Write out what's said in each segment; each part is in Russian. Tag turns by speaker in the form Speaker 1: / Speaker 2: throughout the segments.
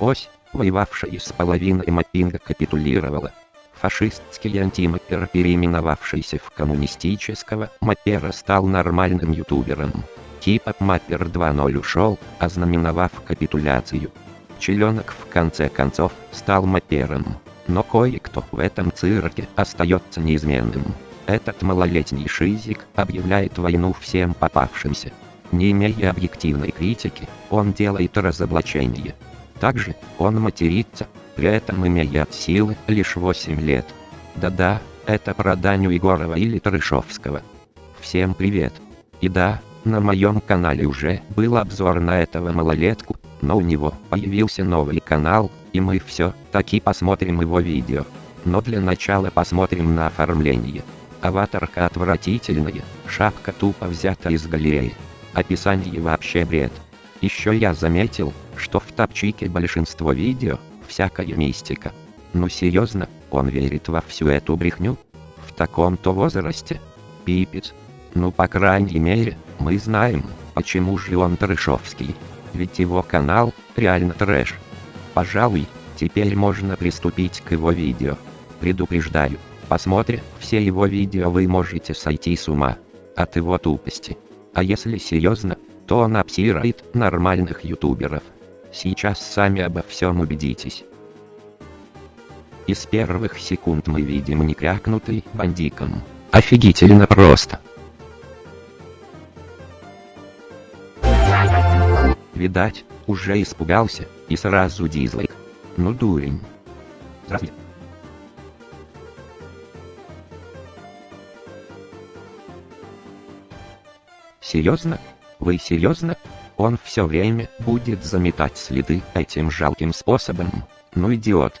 Speaker 1: Ось, воевавшая с половиной маппинга капитулировала. Фашистский антимаппер, переименовавшийся в коммунистического маппера, стал нормальным ютубером. Типа Маппер 2.0 ушел, ознаменовав капитуляцию. Челенок в конце концов стал маппером. Но кое-кто в этом цирке остается неизменным. Этот малолетний шизик объявляет войну всем попавшимся. Не имея объективной критики, он делает разоблачение. Также, он матерится, при этом имея от силы лишь 8 лет. Да-да, это про Даню Егорова или Трышовского. Всем привет. И да, на моем канале уже был обзор на этого малолетку, но у него появился новый канал, и мы все таки посмотрим его видео. Но для начала посмотрим на оформление. Аватарка отвратительная, шапка тупо взята из галереи. Описание вообще бред. Еще я заметил, что в топчике большинство видео, всякая мистика. Ну серьезно, он верит во всю эту брехню? В таком-то возрасте? Пипец. Ну по крайней мере, мы знаем, почему же он трэшовский. Ведь его канал, реально трэш. Пожалуй, теперь можно приступить к его видео. Предупреждаю, посмотрев все его видео вы можете сойти с ума. От его тупости. А если серьезно, то он обсирает нормальных ютуберов. Сейчас сами обо всем убедитесь. Из первых секунд мы видим некрякнутый бандиком. Офигительно просто. Видать, уже испугался, и сразу дизлайк. Ну дурень. Здравствуйте. Серьезно? Вы серьезно? Он все время будет заметать следы этим жалким способом. Ну идиот.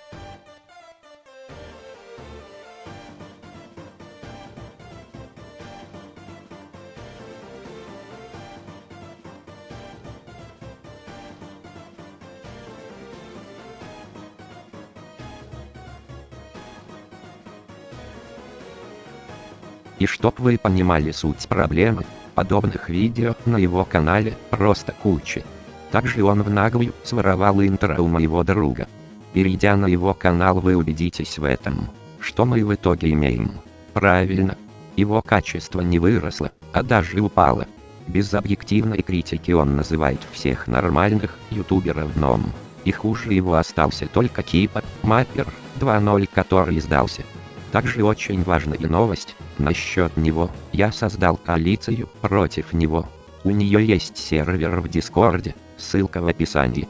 Speaker 1: И чтоб вы понимали суть проблемы, подобных видео на его канале просто куча. Также он в наглую своровал интро у моего друга. Перейдя на его канал вы убедитесь в этом. Что мы в итоге имеем? Правильно. Его качество не выросло, а даже упало. Без объективной критики он называет всех нормальных ютуберов дном. И хуже его остался только Кипа, Маппер 2.0 который сдался. Также очень важная новость, насчет него, я создал коалицию против него. У нее есть сервер в Дискорде, ссылка в описании.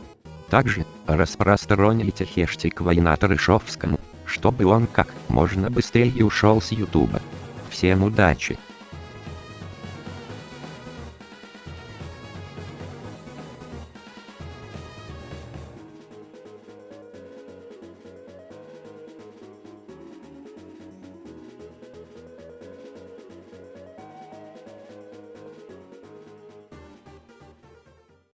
Speaker 1: Также, распространите хештег «Война Трышовскому», чтобы он как можно быстрее ушел с Ютуба. Всем удачи!